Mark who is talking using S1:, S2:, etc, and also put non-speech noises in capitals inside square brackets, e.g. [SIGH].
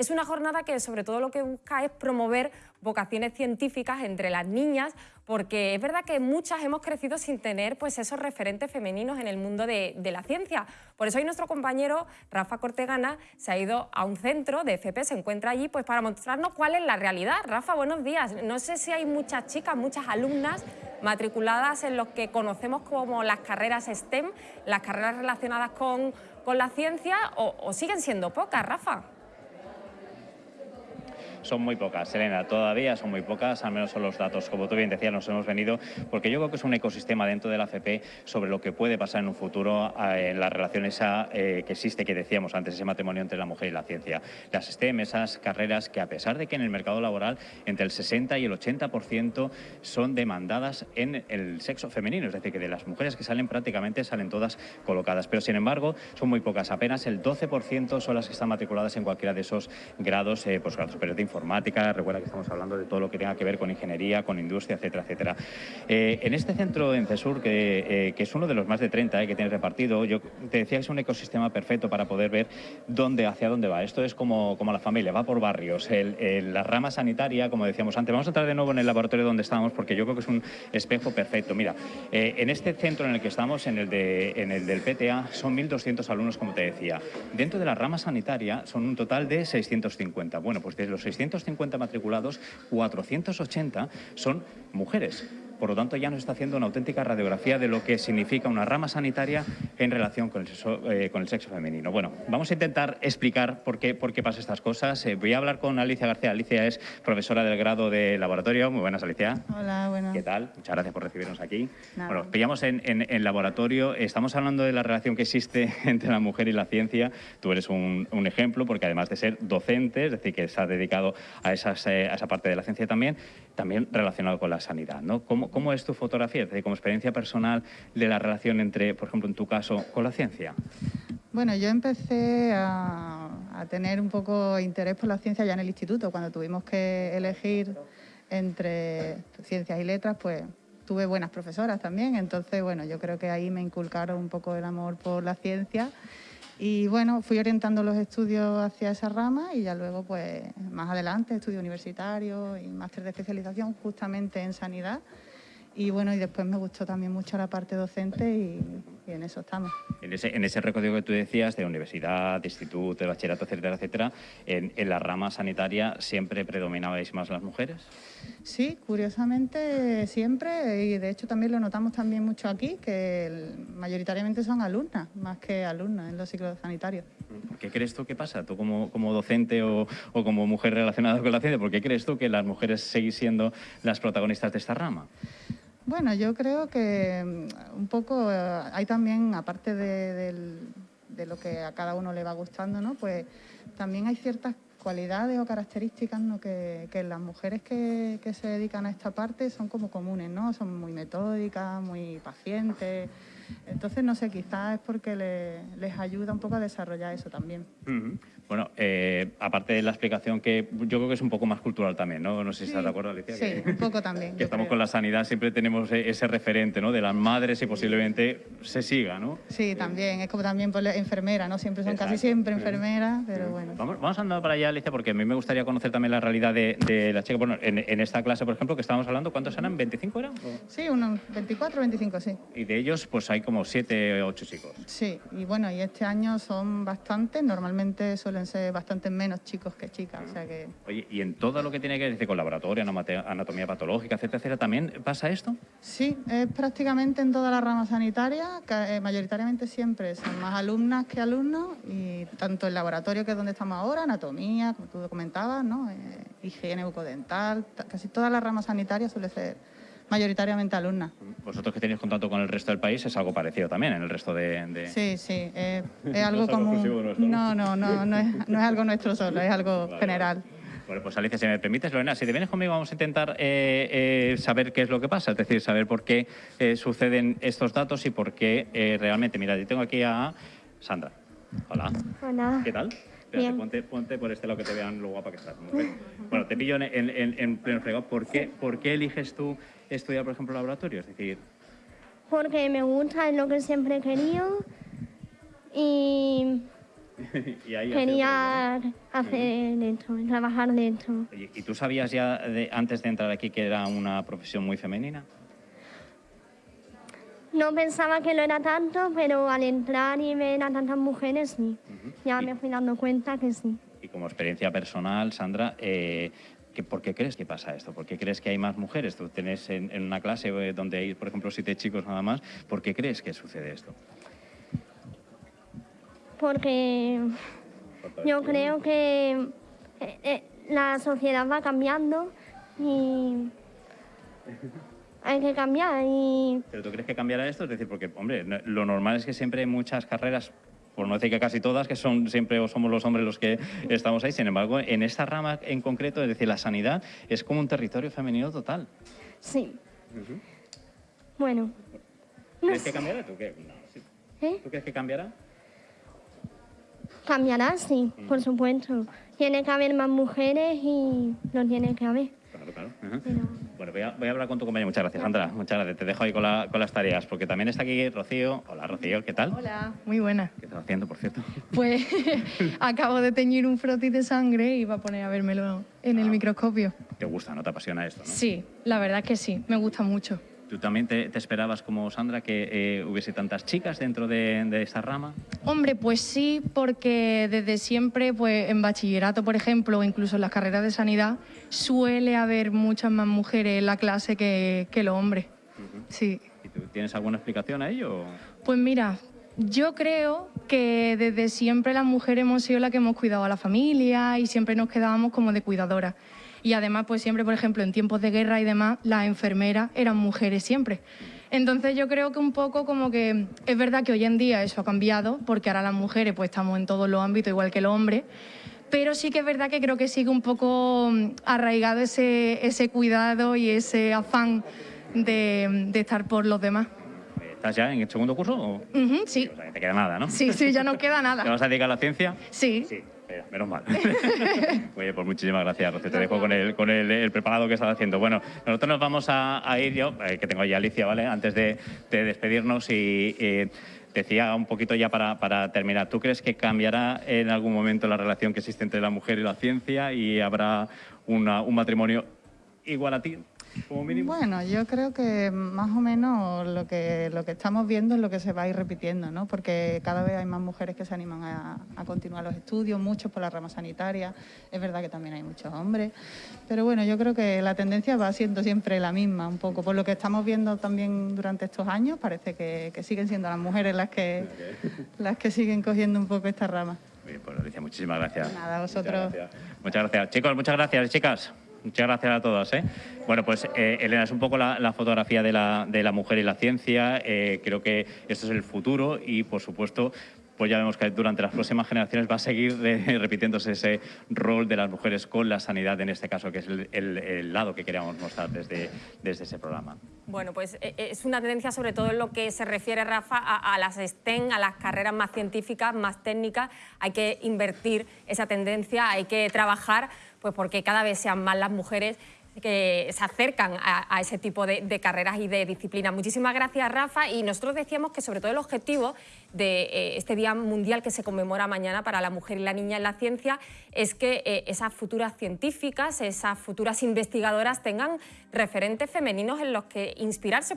S1: Es una jornada que sobre todo lo que busca es promover vocaciones científicas entre las niñas, porque es verdad que muchas hemos crecido sin tener pues, esos referentes femeninos en el mundo de, la ciencia. Por eso hoy nuestro compañero Rafa Cortegana se ha ido a un centro de FP, se encuentra allí pues, para mostrarnos cuál es la realidad. Rafa, buenos días. No sé si hay muchas chicas, muchas alumnas matriculadas en lo que conocemos como las carreras STEM, las carreras relacionadas con, la ciencia, o siguen siendo pocas, Rafa
S2: son muy pocas, Selena, todavía son muy pocas, al menos son los datos, como tú bien decías, nos hemos venido, porque yo creo que es un ecosistema dentro de la FP sobre lo que puede pasar en un futuro eh, en la relación esa eh, que existe, que decíamos antes, ese matrimonio entre la mujer y la ciencia. Las STEM, esas carreras que a pesar de que en el mercado laboral entre el 60 y el 80% son demandadas en el sexo femenino, es decir, que de las mujeres que salen prácticamente salen todas colocadas, pero sin embargo son muy pocas, apenas el 12% son las que están matriculadas en cualquiera de esos grados, eh, posgrados informática, recuerda que estamos hablando de todo lo que tenga que ver con ingeniería, con industria, etcétera, etcétera. Eh, en este centro en CESUR, que, eh, que, es uno de los más de 30 eh, que tiene repartido, yo te decía que es un ecosistema perfecto para poder ver dónde, hacia dónde va. Esto es como, como la familia, va por barrios. la rama sanitaria, como decíamos antes, vamos a entrar de nuevo en el laboratorio donde estamos porque yo creo que es un espejo perfecto. Mira, en este centro en el que estamos, en el, de, en el del PTA, son 1.200 alumnos, como te decía. Dentro de la rama sanitaria son un total de 650. Bueno, pues de los 650 650 matriculados, 480 son mujeres. Por lo tanto, ya nos está haciendo una auténtica radiografía de lo que significa una rama sanitaria en relación con el sexo, eh, con el sexo femenino. Bueno, vamos a intentar explicar por qué, por qué pasa estas cosas. Eh, voy a hablar con Alicia García. Alicia es profesora del grado de laboratorio. Muy buenas, Alicia.
S3: Hola, buenas.
S2: ¿Qué tal? Muchas gracias por recibirnos aquí. Bueno, pillamos en, en, laboratorio. Estamos hablando de la relación que existe [LAUGHS] entre la mujer y la ciencia. Tú eres un, un ejemplo porque además de ser docente, es decir, que se ha dedicado a, esas, eh, a esa parte de la ciencia también, también relacionado con la sanidad. ¿no? ¿Cómo, ¿Cómo, es tu fotografía, como experiencia personal de la relación entre, por ejemplo, en tu caso, con la ciencia?
S3: Bueno, yo empecé a, tener un poco interés por la ciencia ya en el instituto, cuando tuvimos que elegir entre ciencias y letras, pues tuve buenas profesoras también, entonces, bueno, yo creo que ahí me inculcaron un poco el amor por la ciencia y bueno, fui orientando los estudios hacia esa rama y ya luego, pues más adelante, estudio universitario y máster de especialización justamente en sanidad. Y bueno, y después me gustó también mucho la parte docente y, en eso estamos.
S2: En ese, en ese recorrido que tú decías de universidad, de instituto, de bachillerato, etcétera, etcétera, en, en la rama sanitaria siempre predominabais más las mujeres?
S3: Sí, curiosamente siempre, y de hecho también lo notamos también mucho aquí, que mayoritariamente son alumnas, más que alumnas en los ciclos sanitarios.
S2: ¿Por qué crees tú que pasa? Tú como, como docente o, o, como mujer relacionada con la ciencia, ¿por qué crees tú que las mujeres seguís siendo las protagonistas de esta rama?
S3: Bueno, yo creo que mm, un poco eh, hay también, aparte de, de lo que a cada uno le va gustando, ¿no? pues también hay ciertas cualidades o características que, las mujeres que, se dedican a esta parte son como comunes, ¿no? Son muy metódicas, muy pacientes. Entonces, no sé, quizás es porque les ayuda un poco a desarrollar eso también.
S2: Bueno, eh, aparte de la explicación que yo creo que es un poco más cultural también, ¿no? No sé si estás de acuerdo, Alicia.
S3: Sí, un poco también. [LAUGHS]
S2: Que estamos con la sanidad, siempre tenemos e-, ese referente, ¿no? De las madres y posiblemente se siga, ¿no?
S3: Sí, también. Es como también por enfermera, ¿no? Siempre son casi siempre enfermeras, pero bueno.
S2: Vamos, vamos andando para allá, Alicia, porque a mí me gustaría conocer también la realidad de, de las chicas. Bueno, en, esta clase, por ejemplo, que estábamos hablando, ¿cuántos eran? ¿25 eran?
S3: Sí, unos 24, 25, sí.
S2: Y de ellos, pues hay como 7 o 8 chicos.
S3: Sí, y bueno, y este año son bastantes, normalmente suelen ser bastantes menos chicos que chicas. O sea que...
S2: Oye, ¿y en todo lo que tiene que ver con laboratorio, anatomía patológica, etcétera, etcétera, también pasa esto?
S3: Sí, es prácticamente en toda la rama sanitaria, eh, mayoritariamente siempre son más alumnas que alumnos, y tanto el laboratorio, que es donde estamos ahora, anatomía, como tú comentabas, ¿no? Eh, higiene bucodental, casi toda la rama sanitaria suele ser mayoritariamente alumnas.
S2: Vosotros que tenéis contacto con el resto del país es algo parecido también en el resto de...
S3: Sí, sí, [LAUGHS] es algo como... No, no, no, no es, no es algo nuestro solo, es algo general.
S2: Bueno, pues Alicia, si me permites, Lorena, si te vienes conmigo vamos a intentar eh, eh, saber qué es lo que pasa, es decir, saber por qué eh, suceden estos datos y por qué realmente... Mira, yo tengo aquí a Sandra. Hola.
S4: Hola.
S2: ¿Qué tal? Ponte, ponte, por este lado que te vean lo guapa que estás. Bueno, te pillo en, en, en pleno fregado. ¿Por qué, ¿Por qué eliges tú estudiar, por ejemplo, laboratorio? Es decir...
S4: Porque me gusta, es lo que siempre he querido y [LAUGHS] Quería hacer esto, trabajar de esto.
S2: ¿Y tú sabías ya de, antes de entrar aquí que era una profesión muy femenina?
S4: No pensaba que lo era tanto, pero al entrar y ver a tantas mujeres, sí. Ya me fui dando cuenta que sí.
S2: Y como experiencia personal, Sandra, eh, ¿por qué crees que pasa esto? ¿Por qué crees que hay más mujeres? Tú tienes en, una clase eh, donde hay, por ejemplo, siete chicos nada más. ¿Por qué crees que sucede esto?
S4: Porque yo creo que eh, la sociedad va cambiando y hay que cambiar. Y...
S2: ¿Pero tú crees que cambiará esto? Es decir, porque, hombre, lo normal es que siempre hay muchas carreras por no decir que casi todas, que son siempre o somos los hombres los que estamos ahí. Sin embargo, en esta rama en concreto, es decir, la sanidad, es como un territorio femenino total.
S4: Sí. Bueno.
S2: ¿Crees que cambiará? ¿Tú, qué? ¿Eh? ¿Tú crees que cambiará?
S4: Cambiará, sí, por supuesto. Tiene que haber más mujeres y no tiene que haber.
S2: Claro, claro. Bueno, voy a, voy a, hablar con tu compañero. Muchas gracias, Sandra. Muchas gracias. Te dejo ahí con, la, con, las tareas, porque también está aquí Rocío. Hola, Rocío, ¿qué tal?
S5: Hola, muy buena.
S2: ¿Qué estás haciendo, por cierto?
S5: Pues [LAUGHS] acabo de teñir un frotis de sangre y iba a poner a vérmelo en el ah. microscopio.
S2: ¿Te gusta, no te apasiona esto, no?
S5: Sí, la verdad que sí, me gusta mucho.
S2: ¿Tú también te, esperabas, como Sandra, que eh, hubiese tantas chicas dentro de, de, esta rama?
S5: Hombre, pues sí, porque desde siempre, pues en bachillerato, por ejemplo, o incluso en las carreras de sanidad, suele haber muchas más mujeres en la clase que, que los hombres. Sí.
S2: ¿Y tú tienes alguna explicación a ello?
S5: Pues mira, yo creo que desde siempre las mujeres hemos sido las que hemos cuidado a la familia y siempre nos quedábamos como de cuidadoras y además pues siempre, por ejemplo, en tiempos de guerra y demás, las enfermeras eran mujeres siempre. Entonces yo creo que un poco como que es verdad que hoy en día eso ha cambiado, porque ahora las mujeres pues estamos en todos los ámbitos igual que los hombres, pero sí que es verdad que creo que sigue un poco mm, arraigado ese, ese cuidado y ese afán de, estar por los demás.
S2: ¿Estás ya en el segundo curso?
S5: sí.
S2: O sea, te queda nada, ¿no?
S5: Sí, sí, ya no queda nada. [LAUGHS]
S2: ¿Te vas a dedicar a la ciencia?
S5: Sí.
S2: Sí menos mal. [LAUGHS] Oye, pues muchísimas gracias, Rocío. Te dejo con el, con el, preparado que estás haciendo. Bueno, nosotros nos vamos a, ir yo, eh, que tengo ya Alicia, ¿vale? Antes de, despedirnos y... decía un poquito ya para, para, terminar, ¿tú crees que cambiará en algún momento la relación que existe entre la mujer y la ciencia y habrá un matrimonio igual a ti?
S3: Bueno, yo creo que más o menos lo que, lo que estamos viendo es lo que se va a ir repitiendo, ¿no? Porque cada vez hay más mujeres que se animan a, continuar los estudios, muchos por la rama sanitaria. Es verdad que también hay muchos hombres. Pero bueno, yo creo que la tendencia va siendo siempre la misma, un poco. Por lo que estamos viendo también durante estos años, parece que, siguen siendo las mujeres las que, las que siguen cogiendo un poco esta rama.
S2: Bien, pues Alicia, muchísimas gracias.
S3: Nada, vosotros.
S2: Muchas gracias. Chicos, muchas gracias, chicas. Muchas gracias a todos. ¿eh? Bueno, pues eh, Elena, es un poco la, fotografía de la, de la, mujer y la ciencia. Eh, creo que esto es el futuro y, por supuesto, pues ya vemos que durante las próximas generaciones va a seguir [LAUGHS] repitiéndose ese rol de las mujeres con la sanidad, en este caso, que es el, lado que queríamos mostrar desde, desde ese programa.
S1: Bueno, pues es una tendencia sobre todo en lo que se refiere, Rafa, a, a, las STEM, a las carreras más científicas, más técnicas. Hay que invertir esa tendencia, hay que trabajar pues porque cada vez sean más las mujeres que se acercan a, ese tipo de, carreras y de disciplinas. Muchísimas gracias, Rafa. Y nosotros decíamos que sobre todo el objetivo de eh, este Día Mundial que se conmemora mañana para la mujer y la niña en la ciencia es que eh, esas futuras científicas, esas futuras investigadoras tengan referentes femeninos en los que inspirarse.